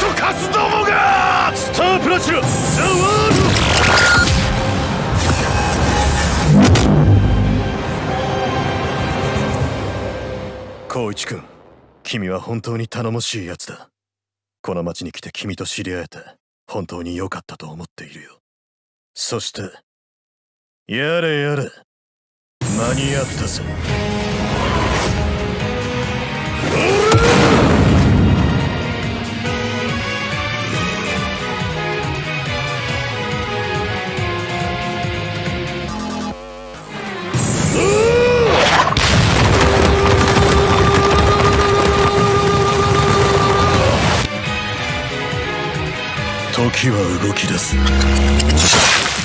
ソカスどもがスタープラチナザ・ワールド光一君君は本当に頼もしいやつだこの町に来て君と知り合えて本当に良かったと思っているよそしてやれやれ間に合ったぜ時は動き出す。